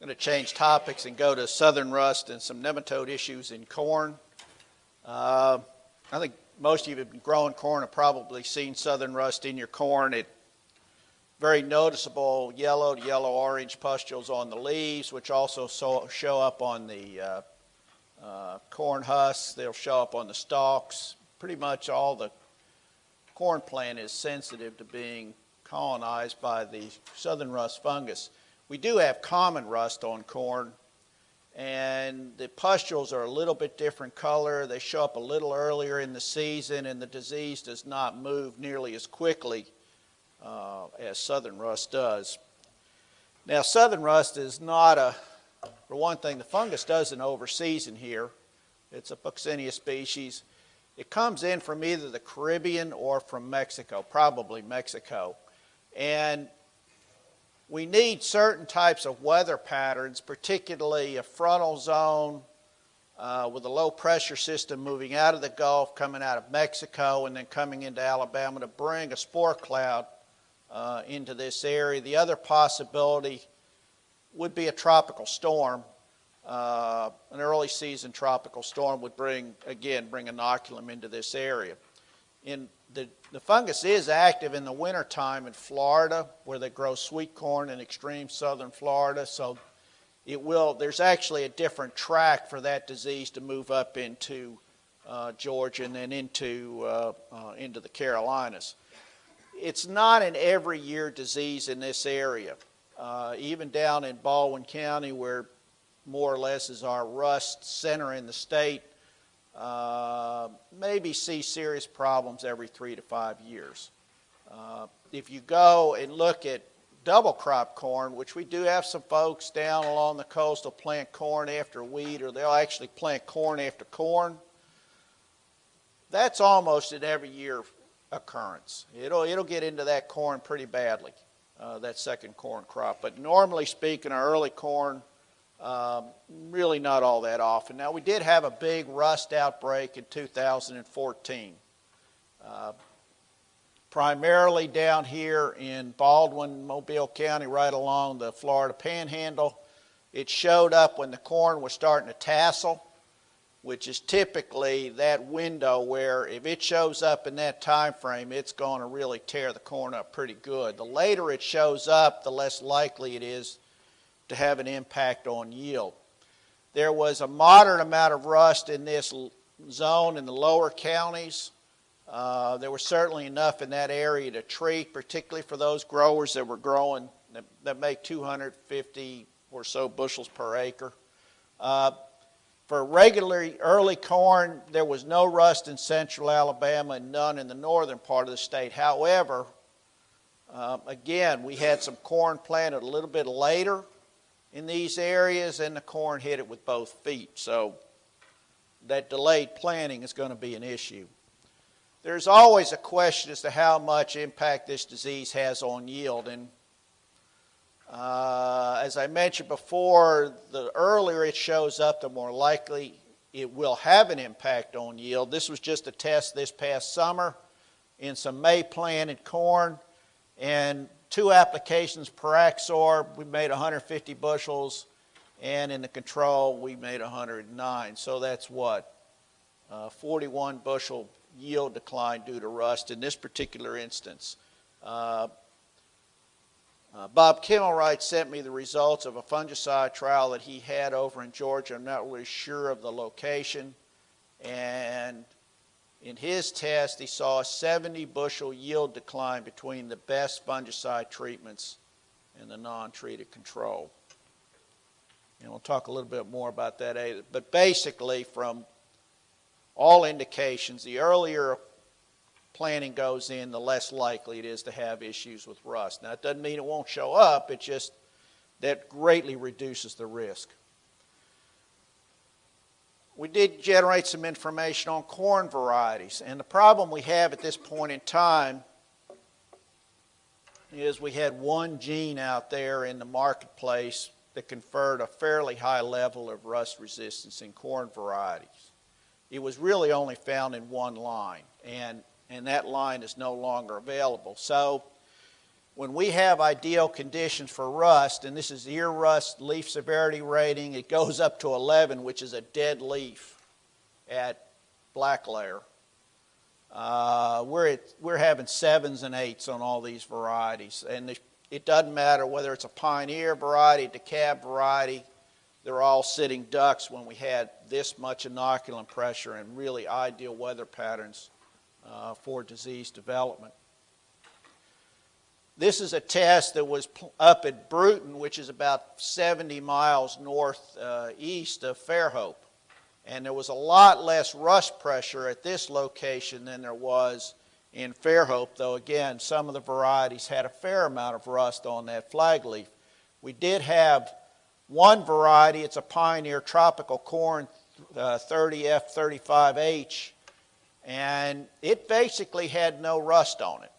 going to change topics and go to southern rust and some nematode issues in corn. Uh, I think most of you have been growing corn have probably seen southern rust in your corn. It very noticeable yellow to yellow orange pustules on the leaves, which also so, show up on the uh, uh, corn husks. They'll show up on the stalks. Pretty much all the corn plant is sensitive to being colonized by the southern rust fungus. We do have common rust on corn, and the pustules are a little bit different color. They show up a little earlier in the season, and the disease does not move nearly as quickly uh, as southern rust does. Now, southern rust is not a, for one thing, the fungus doesn't overseason here. It's a Puccinia species. It comes in from either the Caribbean or from Mexico, probably Mexico. And we need certain types of weather patterns, particularly a frontal zone uh, with a low pressure system moving out of the Gulf, coming out of Mexico, and then coming into Alabama to bring a spore cloud uh, into this area. The other possibility would be a tropical storm. Uh, an early season tropical storm would bring, again, bring inoculum into this area. In the, the fungus is active in the wintertime in Florida, where they grow sweet corn in extreme southern Florida. So it will, there's actually a different track for that disease to move up into uh, Georgia and then into, uh, uh, into the Carolinas it's not an every year disease in this area. Uh, even down in Baldwin County, where more or less is our rust center in the state, uh, maybe see serious problems every three to five years. Uh, if you go and look at double crop corn, which we do have some folks down along the coast will plant corn after wheat, or they'll actually plant corn after corn. That's almost an every year occurrence. It'll, it'll get into that corn pretty badly, uh, that second corn crop. But normally speaking, our early corn, um, really not all that often. Now, we did have a big rust outbreak in 2014. Uh, primarily down here in Baldwin, Mobile County, right along the Florida Panhandle. It showed up when the corn was starting to tassel which is typically that window where if it shows up in that time frame, it's going to really tear the corn up pretty good. The later it shows up, the less likely it is to have an impact on yield. There was a moderate amount of rust in this zone in the lower counties. Uh, there was certainly enough in that area to treat, particularly for those growers that were growing that, that make 250 or so bushels per acre. Uh, for regular early corn, there was no rust in central Alabama and none in the northern part of the state. However, um, again, we had some corn planted a little bit later in these areas, and the corn hit it with both feet. So that delayed planting is going to be an issue. There's always a question as to how much impact this disease has on yield, and uh, as I mentioned before, the earlier it shows up, the more likely it will have an impact on yield. This was just a test this past summer in some May planted corn, and two applications Priaxor, we made 150 bushels, and in the control, we made 109. So that's what? Uh, 41 bushel yield decline due to rust in this particular instance. Uh, uh, Bob Kemerait sent me the results of a fungicide trial that he had over in Georgia. I'm not really sure of the location. And in his test, he saw a 70 bushel yield decline between the best fungicide treatments and the non-treated control. And we'll talk a little bit more about that. Later. But basically, from all indications, the earlier planting goes in, the less likely it is to have issues with rust. Now, it doesn't mean it won't show up, it just that greatly reduces the risk. We did generate some information on corn varieties, and the problem we have at this point in time is we had one gene out there in the marketplace that conferred a fairly high level of rust resistance in corn varieties. It was really only found in one line, and and that line is no longer available. So when we have ideal conditions for rust, and this is ear rust leaf severity rating, it goes up to 11, which is a dead leaf at black layer. Uh, we're, at, we're having sevens and eights on all these varieties. And it doesn't matter whether it's a pioneer variety, DeKalb variety, they're all sitting ducks when we had this much inoculant pressure and really ideal weather patterns uh, for disease development. This is a test that was up at Brewton, which is about 70 miles northeast uh, of Fairhope. And there was a lot less rust pressure at this location than there was in Fairhope, though again, some of the varieties had a fair amount of rust on that flag leaf. We did have one variety, it's a pioneer tropical corn, uh, 30F35H, and it basically had no rust on it.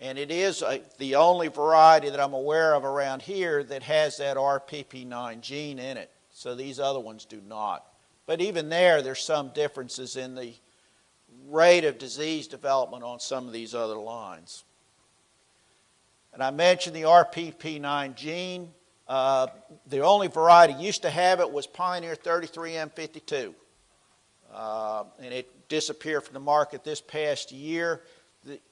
And it is a, the only variety that I'm aware of around here that has that RPP9 gene in it. So these other ones do not. But even there, there's some differences in the rate of disease development on some of these other lines. And I mentioned the RPP9 gene. Uh, the only variety used to have it was Pioneer 33M52. Uh, and it disappeared from the market this past year.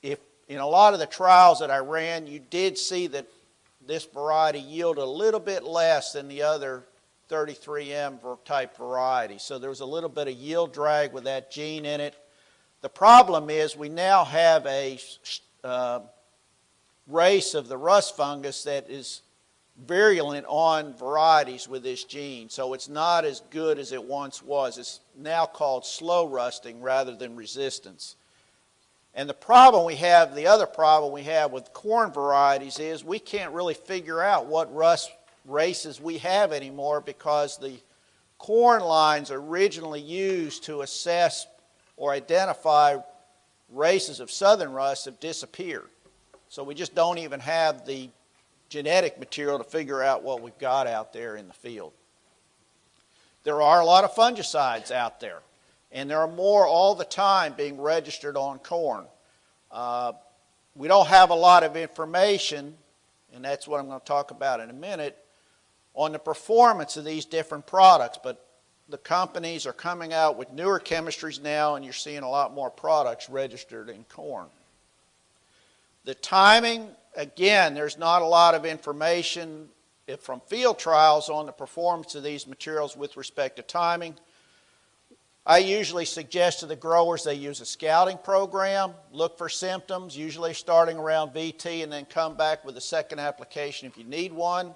If in a lot of the trials that I ran, you did see that this variety yielded a little bit less than the other 33M type variety. So there was a little bit of yield drag with that gene in it. The problem is we now have a uh, race of the rust fungus that is virulent on varieties with this gene. So it's not as good as it once was. It's now called slow rusting rather than resistance. And the problem we have, the other problem we have with corn varieties is we can't really figure out what rust races we have anymore because the corn lines originally used to assess or identify races of southern rust have disappeared. So we just don't even have the genetic material to figure out what we've got out there in the field. There are a lot of fungicides out there, and there are more all the time being registered on corn. Uh, we don't have a lot of information, and that's what I'm going to talk about in a minute, on the performance of these different products, but the companies are coming out with newer chemistries now, and you're seeing a lot more products registered in corn. The timing, again, there's not a lot of information from field trials on the performance of these materials with respect to timing. I usually suggest to the growers they use a scouting program, look for symptoms, usually starting around VT, and then come back with a second application if you need one.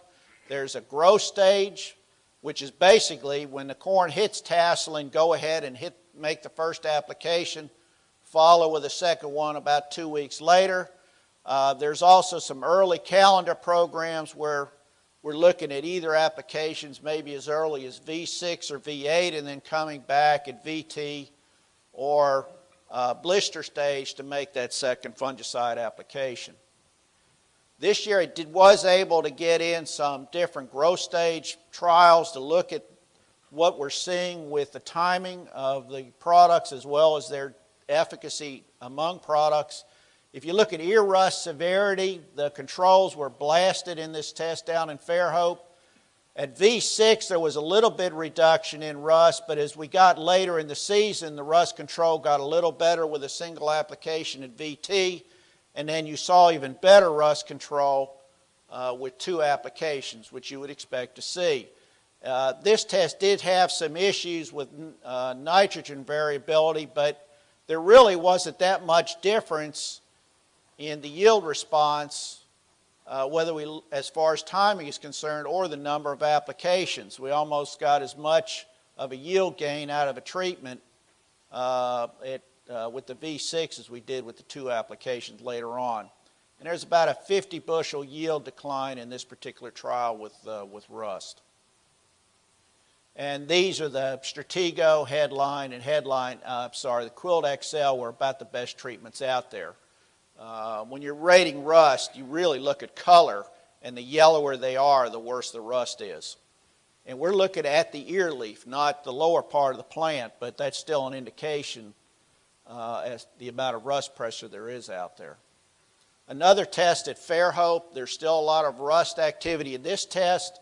There's a growth stage, which is basically when the corn hits tasseling, go ahead and hit, make the first application, follow with a second one about two weeks later. Uh, there's also some early calendar programs where we're looking at either applications maybe as early as V6 or V8 and then coming back at VT or uh, blister stage to make that second fungicide application. This year it did, was able to get in some different growth stage trials to look at what we're seeing with the timing of the products as well as their efficacy among products. If you look at ear rust severity, the controls were blasted in this test down in Fairhope. At V6, there was a little bit reduction in rust, but as we got later in the season, the rust control got a little better with a single application at VT. And then you saw even better rust control uh, with two applications, which you would expect to see. Uh, this test did have some issues with uh, nitrogen variability, but there really wasn't that much difference in the yield response, uh, whether we, as far as timing is concerned, or the number of applications. We almost got as much of a yield gain out of a treatment uh, at uh, with the V6 as we did with the two applications later on. And there's about a 50 bushel yield decline in this particular trial with, uh, with rust. And these are the Stratego headline and headline, uh, sorry, the Quilt XL were about the best treatments out there. Uh, when you're rating rust, you really look at color, and the yellower they are, the worse the rust is. And we're looking at the ear leaf, not the lower part of the plant, but that's still an indication uh, as the amount of rust pressure there is out there. Another test at Fairhope, there's still a lot of rust activity in this test.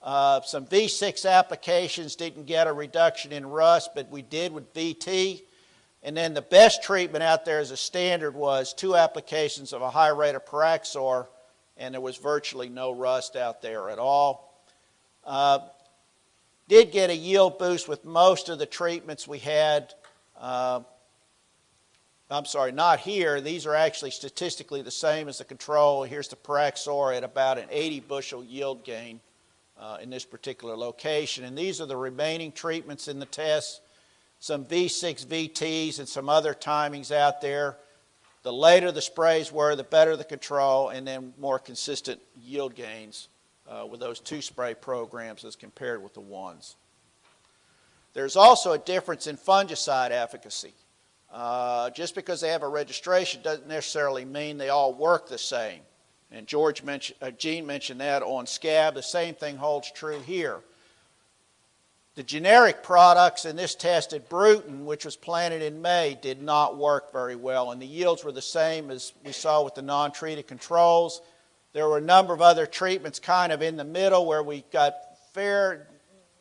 Uh, some V6 applications didn't get a reduction in rust, but we did with VT. And then the best treatment out there as a standard was two applications of a high rate of Priaxor, and there was virtually no rust out there at all. Uh, did get a yield boost with most of the treatments we had. Uh, I'm sorry, not here. These are actually statistically the same as the control. Here's the Priaxor at about an 80 bushel yield gain uh, in this particular location. And these are the remaining treatments in the test. Some V6 VTs and some other timings out there. The later the sprays were, the better the control, and then more consistent yield gains uh, with those two spray programs as compared with the ones. There's also a difference in fungicide efficacy. Uh, just because they have a registration doesn't necessarily mean they all work the same. And George mentioned, uh, Gene mentioned that on scab. The same thing holds true here. The generic products in this test at Brewton, which was planted in May, did not work very well, and the yields were the same as we saw with the non-treated controls. There were a number of other treatments kind of in the middle where we got fair,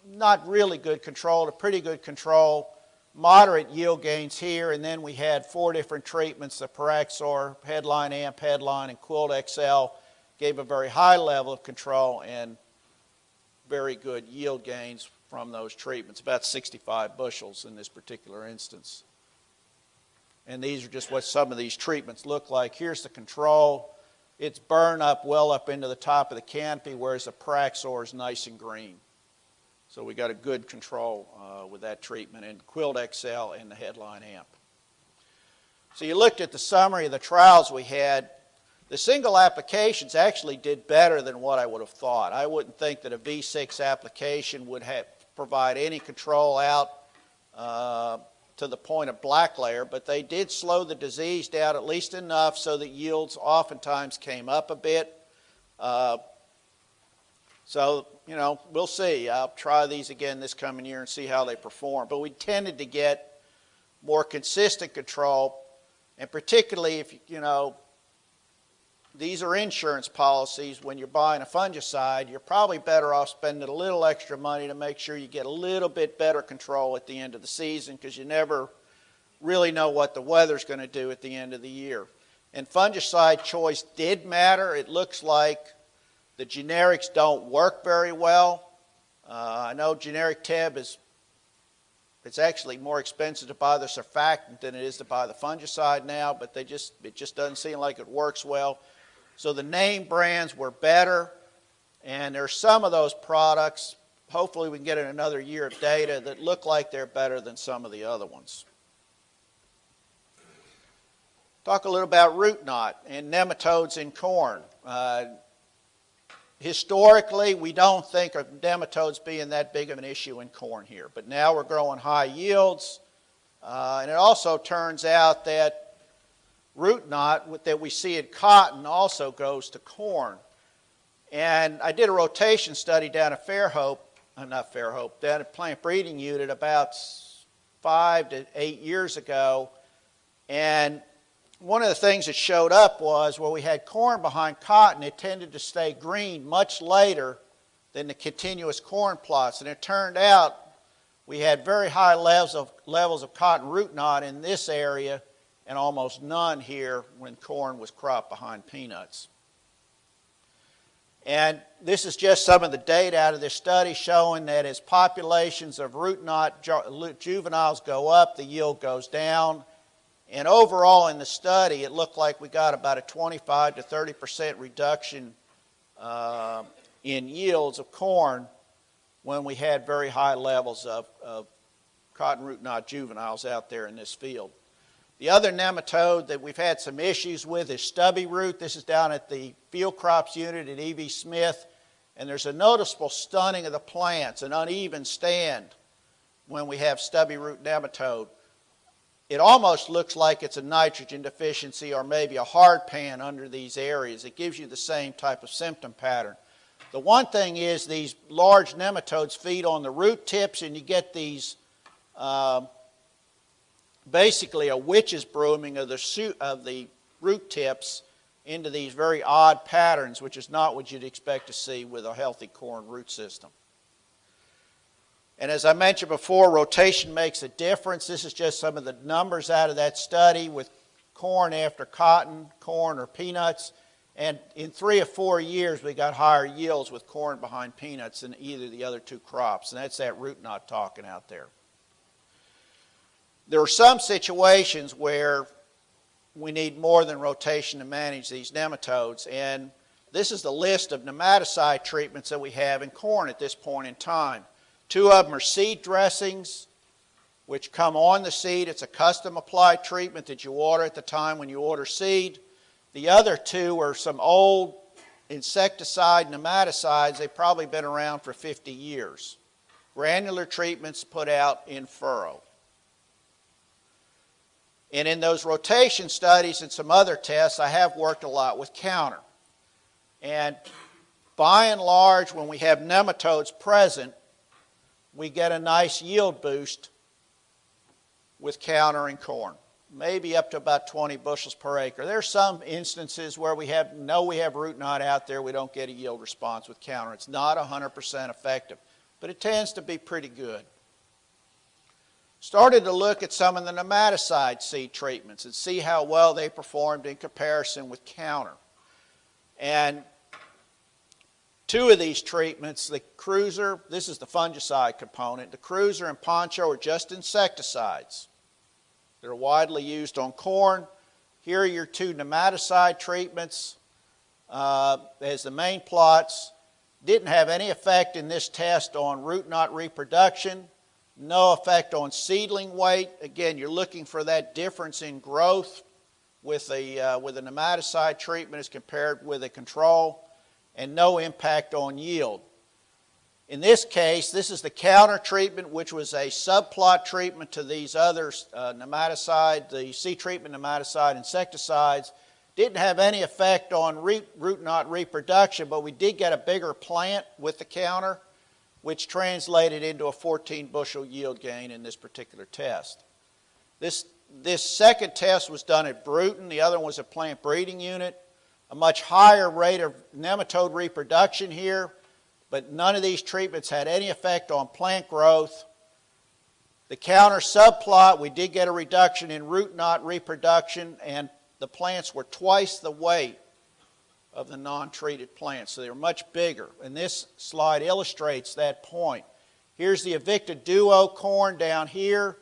not really good control to pretty good control, moderate yield gains here, and then we had four different treatments, the Priaxor, Headline AMP, Headline, and Quilt XL gave a very high level of control and very good yield gains from those treatments, about 65 bushels in this particular instance. And these are just what some of these treatments look like. Here's the control. It's burned up well up into the top of the canopy, whereas the Priaxor is nice and green. So we got a good control uh, with that treatment in Quilt XL and the headline amp. So you looked at the summary of the trials we had. The single applications actually did better than what I would have thought. I wouldn't think that a V6 application would have, provide any control out uh, to the point of black layer, but they did slow the disease down at least enough so that yields oftentimes came up a bit. Uh, so you know, we'll see. I'll try these again this coming year and see how they perform. But we tended to get more consistent control, and particularly if, you know, these are insurance policies. When you're buying a fungicide, you're probably better off spending a little extra money to make sure you get a little bit better control at the end of the season because you never really know what the weather's going to do at the end of the year. And fungicide choice did matter. It looks like the generics don't work very well. Uh, I know generic TEB is it's actually more expensive to buy the surfactant than it is to buy the fungicide now, but they just it just doesn't seem like it works well. So the name brands were better, and there's some of those products. Hopefully, we can get in another year of data that look like they're better than some of the other ones. Talk a little about root knot and nematodes in corn. Uh, Historically, we don't think of nematodes being that big of an issue in corn here, but now we're growing high yields, uh, and it also turns out that root knot that we see in cotton also goes to corn. And I did a rotation study down at Fairhope, uh, not Fairhope, down at Plant Breeding Unit about five to eight years ago, and one of the things that showed up was where we had corn behind cotton, it tended to stay green much later than the continuous corn plots. And it turned out we had very high levels of, levels of cotton root knot in this area and almost none here when corn was cropped behind peanuts. And this is just some of the data out of this study showing that as populations of root knot juveniles go up, the yield goes down. And overall in the study, it looked like we got about a 25 to 30 percent reduction uh, in yields of corn when we had very high levels of, of cotton root knot juveniles out there in this field. The other nematode that we've had some issues with is stubby root. This is down at the field crops unit at E.V. Smith. And there's a noticeable stunning of the plants, an uneven stand when we have stubby root nematode it almost looks like it's a nitrogen deficiency or maybe a hard pan under these areas. It gives you the same type of symptom pattern. The one thing is these large nematodes feed on the root tips and you get these uh, basically a witch's brooming of the, of the root tips into these very odd patterns, which is not what you'd expect to see with a healthy corn root system. And as I mentioned before, rotation makes a difference. This is just some of the numbers out of that study with corn after cotton, corn or peanuts. And in three or four years, we got higher yields with corn behind peanuts than either of the other two crops. And that's that root knot talking out there. There are some situations where we need more than rotation to manage these nematodes. And this is the list of nematicide treatments that we have in corn at this point in time. Two of them are seed dressings, which come on the seed. It's a custom applied treatment that you order at the time when you order seed. The other two are some old insecticide nematicides. They've probably been around for 50 years. Granular treatments put out in furrow. And in those rotation studies and some other tests, I have worked a lot with counter. And by and large, when we have nematodes present, we get a nice yield boost with counter and corn, maybe up to about 20 bushels per acre. There are some instances where we have know we have root knot out there, we don't get a yield response with counter. It's not 100% effective, but it tends to be pretty good started to look at some of the nematicide seed treatments and see how well they performed in comparison with counter. And two of these treatments, the Cruiser, this is the fungicide component, the Cruiser and Poncho are just insecticides. They're widely used on corn. Here are your two nematicide treatments uh, as the main plots. Didn't have any effect in this test on root knot reproduction no effect on seedling weight. Again, you're looking for that difference in growth with a, uh, with a nematicide treatment as compared with a control, and no impact on yield. In this case, this is the counter treatment, which was a subplot treatment to these other uh, nematicide, the seed treatment nematicide insecticides. Didn't have any effect on root, root knot reproduction, but we did get a bigger plant with the counter which translated into a 14 bushel yield gain in this particular test. This, this second test was done at Brewton, the other one was a plant breeding unit. A much higher rate of nematode reproduction here, but none of these treatments had any effect on plant growth. The counter subplot, we did get a reduction in root knot reproduction, and the plants were twice the weight of the non-treated plants. So they're much bigger. And this slide illustrates that point. Here's the Avicta Duo corn down here.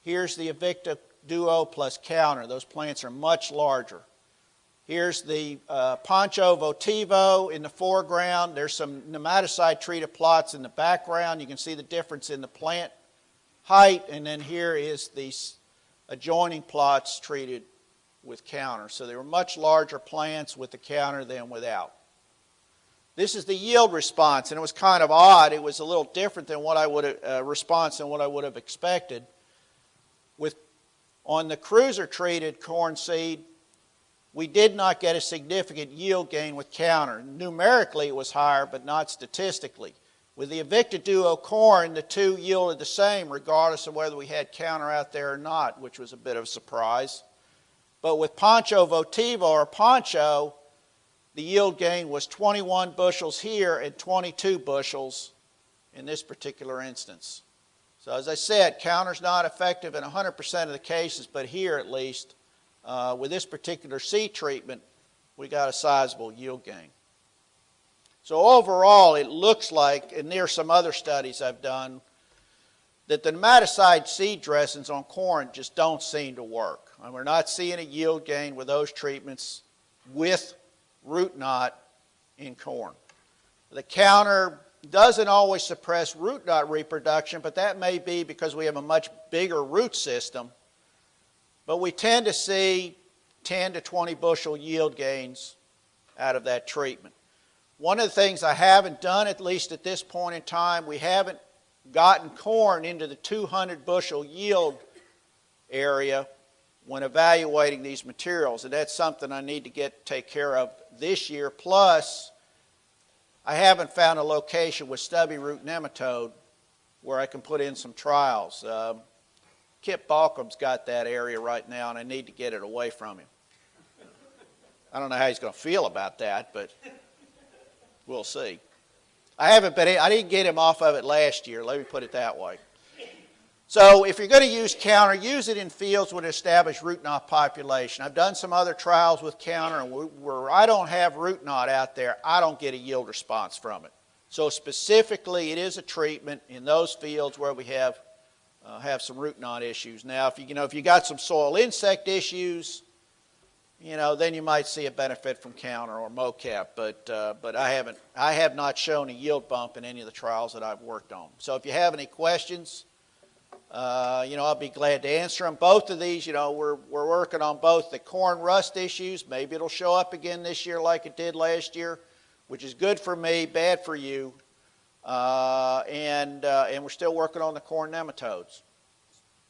Here's the Avicta Duo plus counter. Those plants are much larger. Here's the uh, Poncho Votivo in the foreground. There's some nematicide treated plots in the background. You can see the difference in the plant height. And then here is the adjoining plots treated with counter. So they were much larger plants with the counter than without. This is the yield response, and it was kind of odd. It was a little different than what I would have, uh, response than what I would have expected. With on the cruiser treated corn seed, we did not get a significant yield gain with counter. Numerically, it was higher, but not statistically. With the Avicta Duo corn, the two yielded the same, regardless of whether we had counter out there or not, which was a bit of a surprise. But with Poncho Votivo or Poncho, the yield gain was 21 bushels here and 22 bushels in this particular instance. So as I said, counter's not effective in 100% of the cases, but here at least, uh, with this particular seed treatment, we got a sizable yield gain. So overall, it looks like, and there are some other studies I've done, that the nematicide seed dressings on corn just don't seem to work. And we're not seeing a yield gain with those treatments with root knot in corn. The counter doesn't always suppress root knot reproduction, but that may be because we have a much bigger root system. But we tend to see 10 to 20 bushel yield gains out of that treatment. One of the things I haven't done, at least at this point in time, we haven't gotten corn into the 200 bushel yield area when evaluating these materials. And that's something I need to get take care of this year. Plus, I haven't found a location with stubby root nematode where I can put in some trials. Um, Kip Balkcom's got that area right now, and I need to get it away from him. I don't know how he's going to feel about that, but we'll see. I haven't been, I didn't get him off of it last year, let me put it that way. So if you're going to use counter, use it in fields with established root knot population. I've done some other trials with counter, and where I don't have root knot out there, I don't get a yield response from it. So specifically, it is a treatment in those fields where we have uh, have some root knot issues. Now, if you, you know if you got some soil insect issues, you know then you might see a benefit from counter or mocap. But uh, but I haven't I have not shown a yield bump in any of the trials that I've worked on. So if you have any questions uh, you know, I'll be glad to answer them. Both of these, you know, we're, we're working on both the corn rust issues. Maybe it'll show up again this year like it did last year, which is good for me, bad for you. Uh, and, uh, and we're still working on the corn nematodes.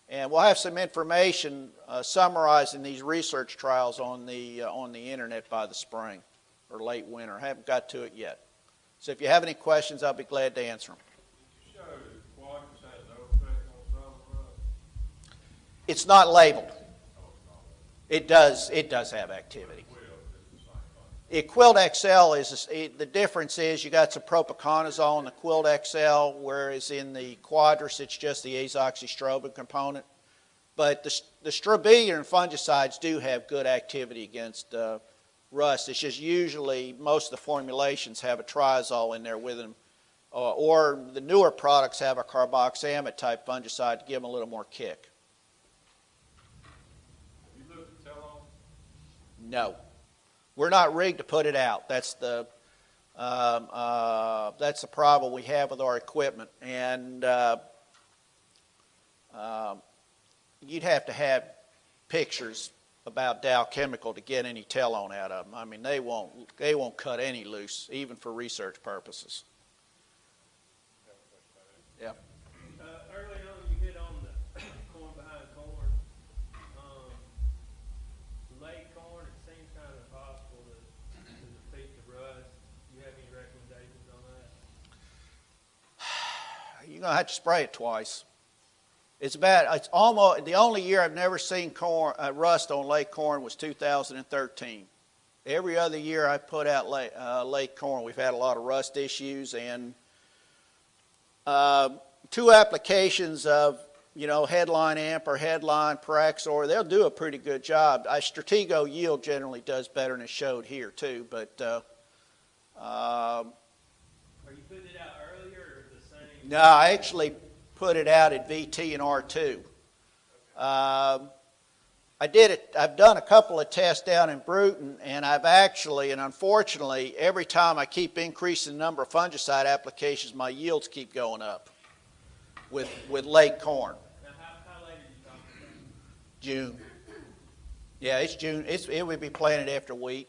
And we'll have some information uh, summarizing these research trials on the, uh, on the internet by the spring or late winter. I haven't got to it yet. So if you have any questions, I'll be glad to answer them. It's not labeled. It does, it does have activity. It, Quilt XL is, it, the difference is you got some propiconazole in the Quilt XL, whereas in the Quadris it's just the azoxystrobin component. But the, the strobilurin fungicides do have good activity against uh, rust. It's just usually most of the formulations have a triazole in there with them, uh, or the newer products have a carboxamide type fungicide to give them a little more kick. You lose Telone? No. We're not rigged to put it out. That's the, um, uh, that's the problem we have with our equipment. And uh, uh, you'd have to have pictures about Dow Chemical to get any Telone out of them. I mean, they won't, they won't cut any loose, even for research purposes. Yeah. You're going to spray it twice. It's about, it's almost, the only year I've never seen corn, uh, rust on late corn was 2013. Every other year I put out late, uh, lake corn, we've had a lot of rust issues and uh, two applications of, you know, headline amp or headline Priaxor, they'll do a pretty good job. I, Stratego YLD generally does better than it showed here too, but uh, um, Are you putting it out no, I actually put it out at VT and R2. Um, I did it, I've done a couple of tests down in Brewton, and I've actually, and unfortunately, every time I keep increasing the number of fungicide applications, my yields keep going up with, with late corn. Now, how, how late? June. Yeah, it's June. It's, it would be planted after wheat.